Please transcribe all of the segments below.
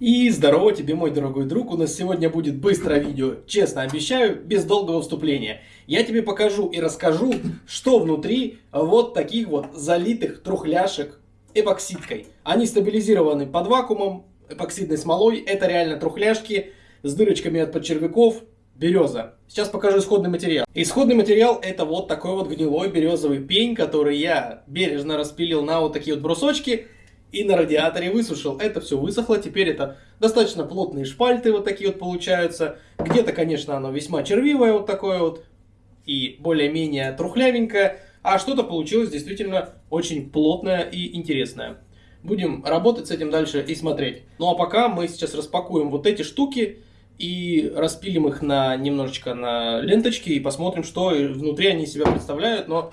И здорово тебе, мой дорогой друг, у нас сегодня будет быстрое видео, честно обещаю, без долгого вступления. Я тебе покажу и расскажу, что внутри вот таких вот залитых трухляшек эпоксидкой. Они стабилизированы под вакуумом, эпоксидной смолой, это реально трухляшки с дырочками от подчервяков, береза. Сейчас покажу исходный материал. Исходный материал это вот такой вот гнилой березовый пень, который я бережно распилил на вот такие вот брусочки и на радиаторе высушил. Это все высохло, теперь это достаточно плотные шпальты вот такие вот получаются. Где-то, конечно, оно весьма червивое вот такое вот и более-менее трухлявенькое, а что-то получилось действительно очень плотное и интересное. Будем работать с этим дальше и смотреть. Ну а пока мы сейчас распакуем вот эти штуки и распилим их на немножечко на ленточки и посмотрим, что внутри они себя представляют. Но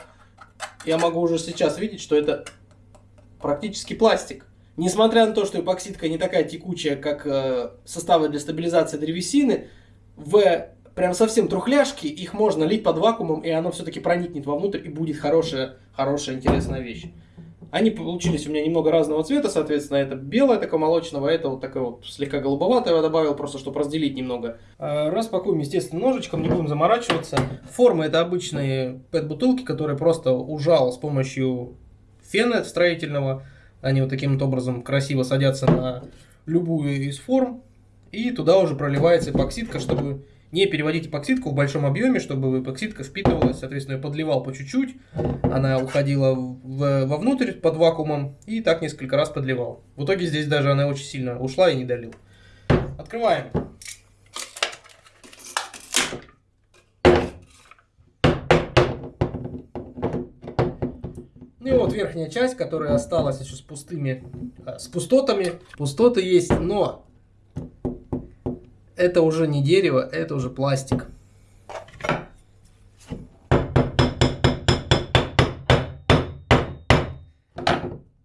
я могу уже сейчас видеть, что это практически пластик. Несмотря на то, что эпоксидка не такая текучая, как э, составы для стабилизации древесины, в прям совсем трухляшки их можно лить под вакуумом, и оно все-таки проникнет вовнутрь и будет хорошая, хорошая, интересная вещь. Они получились у меня немного разного цвета, соответственно, это белое такое молочного, а это вот такое вот слегка голубоватое я добавил, просто чтобы разделить немного. Э, распакуем, естественно, ножичком, не будем заморачиваться. Форма это обычные пэт-бутылки, которые просто ужал с помощью фена строительного. Они вот таким вот образом красиво садятся на любую из форм. И туда уже проливается эпоксидка, чтобы не переводить эпоксидку в большом объеме, чтобы эпоксидка впитывалась, соответственно, я подливал по чуть-чуть, она уходила в, вовнутрь под вакуумом и так несколько раз подливал. В итоге здесь даже она очень сильно ушла и не долил. Открываем. Ну и вот верхняя часть, которая осталась еще с пустыми, э, с пустотами. Пустоты есть, но это уже не дерево, это уже пластик.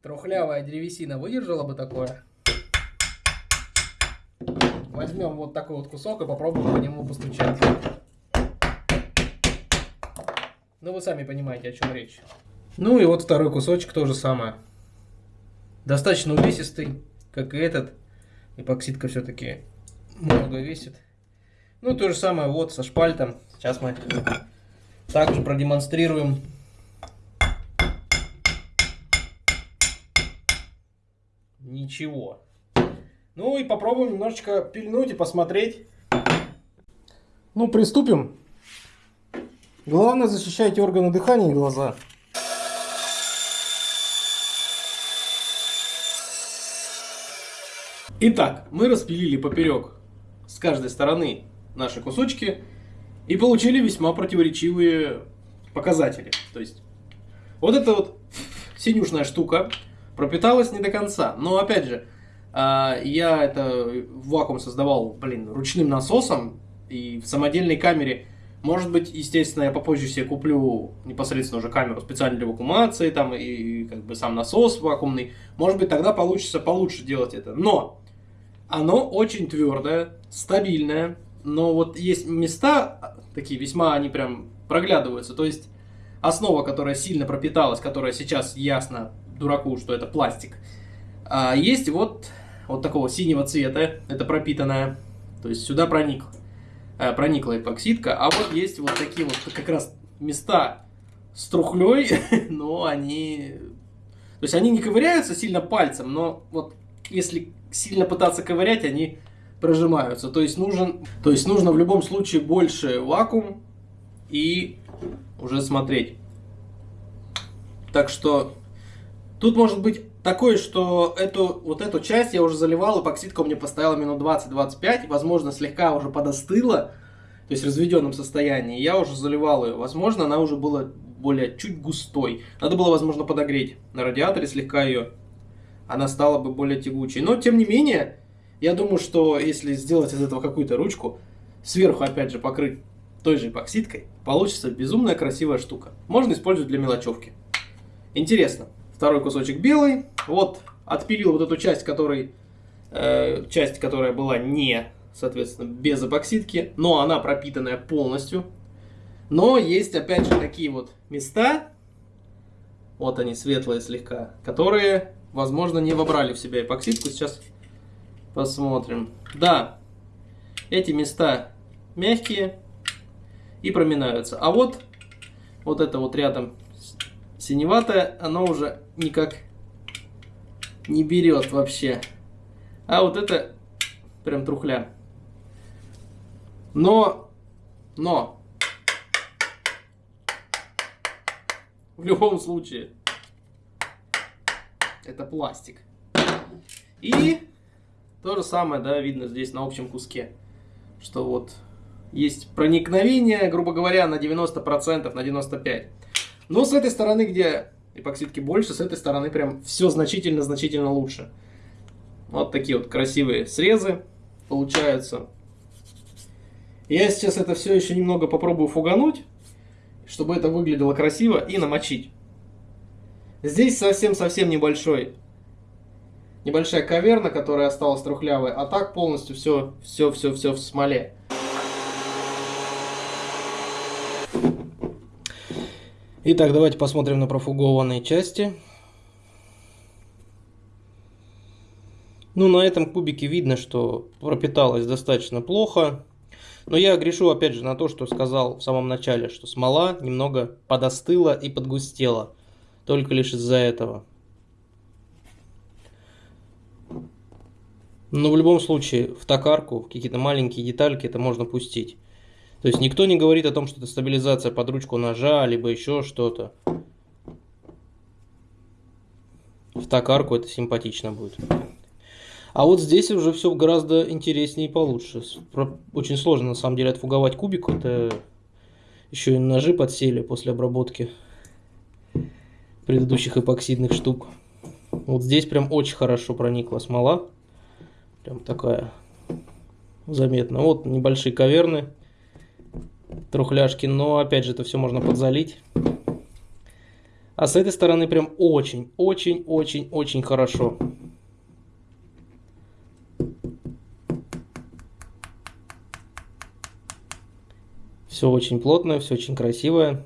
Трухлявая древесина выдержала бы такое. Возьмем вот такой вот кусок и попробуем по нему постучать. Ну вы сами понимаете, о чем речь. Ну и вот второй кусочек тоже самое. Достаточно увесистый, как и этот. Эпоксидка все-таки много весит. Ну то же самое вот со шпальтом. Сейчас мы также продемонстрируем. Ничего. Ну и попробуем немножечко пильнуть и посмотреть. Ну приступим. Главное защищайте органы дыхания и глаза. Итак, мы распилили поперек с каждой стороны наши кусочки и получили весьма противоречивые показатели. То есть, вот эта вот синюшная штука пропиталась не до конца. Но, опять же, а, я это вакуум создавал, блин, ручным насосом и в самодельной камере. Может быть, естественно, я попозже себе куплю непосредственно уже камеру специально для вакуумации, там, и как бы сам насос вакуумный. Может быть, тогда получится получше делать это. Но оно очень твердое, стабильное, но вот есть места, такие весьма они прям проглядываются, то есть основа, которая сильно пропиталась, которая сейчас ясно дураку, что это пластик, а есть вот, вот такого синего цвета, это пропитанная, то есть сюда проник, э, проникла эпоксидка, а вот есть вот такие вот как раз места с трухлей, но они... То есть они не ковыряются сильно пальцем, но вот если сильно пытаться ковырять, они прожимаются. То есть, нужен, то есть нужно в любом случае больше вакуум и уже смотреть. Так что тут может быть такое, что эту, вот эту часть я уже заливал, эпоксидка у меня поставила минут 20-25, возможно слегка уже подостыла, то есть в разведенном состоянии. Я уже заливал ее, возможно она уже была более чуть густой. Надо было, возможно, подогреть на радиаторе слегка ее она стала бы более тягучей. Но, тем не менее, я думаю, что если сделать из этого какую-то ручку, сверху, опять же, покрыть той же эпоксидкой, получится безумная красивая штука. Можно использовать для мелочевки. Интересно. Второй кусочек белый. Вот, отпилил вот эту часть, которой, э, часть, которая была не, соответственно, без эпоксидки, но она пропитанная полностью. Но есть, опять же, такие вот места, вот они светлые слегка, которые возможно, не вобрали в себя эпоксидку. Сейчас Посмотрим. Да, эти места мягкие и проминаются. А вот, вот это вот рядом синеватое, оно уже никак не берет вообще. А вот это прям трухля. Но, но, в любом случае, это пластик. И то же самое, да, видно здесь на общем куске, что вот есть проникновение, грубо говоря, на 90%, на 95%. Но с этой стороны, где эпоксидки больше, с этой стороны прям все значительно-значительно лучше. Вот такие вот красивые срезы получаются. Я сейчас это все еще немного попробую фугануть, чтобы это выглядело красиво, и намочить. Здесь совсем-совсем небольшой, небольшая каверна, которая осталась трухлявой, а так полностью все, все, все, все в смоле. Итак, давайте посмотрим на профугованные части. Ну, на этом кубике видно, что пропиталось достаточно плохо. Но я грешу опять же на то, что сказал в самом начале, что смола немного подостыла и подгустела. Только лишь из-за этого. Но в любом случае в токарку, какие-то маленькие детальки это можно пустить. То есть никто не говорит о том, что это стабилизация под ручку ножа, либо еще что-то. В токарку это симпатично будет. А вот здесь уже все гораздо интереснее и получше. Очень сложно на самом деле отфуговать кубик. Это еще и ножи подсели после обработки предыдущих эпоксидных штук. Вот здесь прям очень хорошо проникла смола. Прям такая заметно. Вот небольшие каверны трухляшки, но опять же это все можно подзалить. А с этой стороны прям очень, очень, очень, очень хорошо. Все очень плотное, все очень красивое.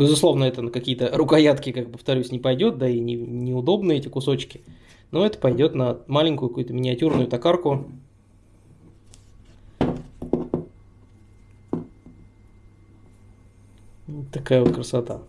Безусловно, это на какие-то рукоятки, как повторюсь, не пойдет, да и не, неудобны эти кусочки. Но это пойдет на маленькую какую-то миниатюрную токарку. Такая вот красота.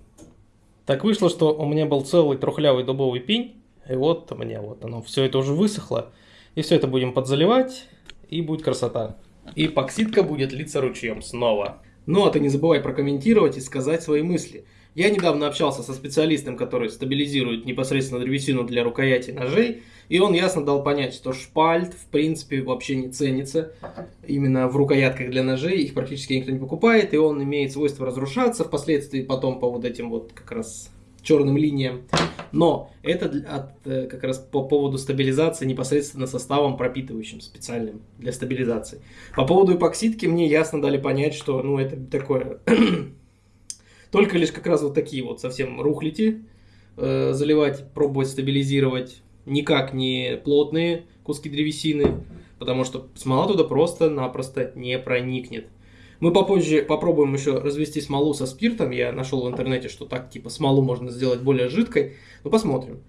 Так вышло, что у меня был целый трухлявый дубовый пень. И вот у меня вот оно, все это уже высохло. И все это будем подзаливать, и будет красота. И эпоксидка будет литься ручьем снова. Ну а ты не забывай прокомментировать и сказать свои мысли. Я недавно общался со специалистом, который стабилизирует непосредственно древесину для рукояти ножей, и он ясно дал понять, что шпальт в принципе вообще не ценится именно в рукоятках для ножей, их практически никто не покупает, и он имеет свойство разрушаться впоследствии потом по вот этим вот как раз черным линиям. Но это от, э, как раз по поводу стабилизации непосредственно составом пропитывающим специальным для стабилизации. По поводу эпоксидки мне ясно дали понять, что ну это такое Только лишь как раз вот такие вот совсем рухлити э, заливать, пробовать стабилизировать. Никак не плотные куски древесины, потому что смола туда просто-напросто не проникнет. Мы попозже попробуем еще развести смолу со спиртом. Я нашел в интернете, что так типа смолу можно сделать более жидкой. Ну посмотрим.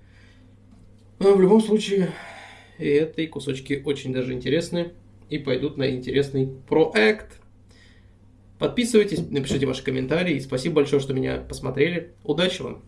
Но в любом случае, эти кусочки очень даже интересны и пойдут на интересный проект. Подписывайтесь, напишите ваши комментарии. Спасибо большое, что меня посмотрели. Удачи вам!